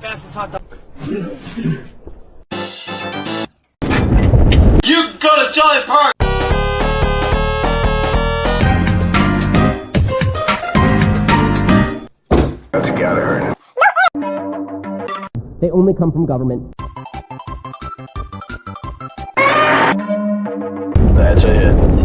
Fastest hot dog. You go to Jolly Park! That's gotta hurt. They only come from government. That's it.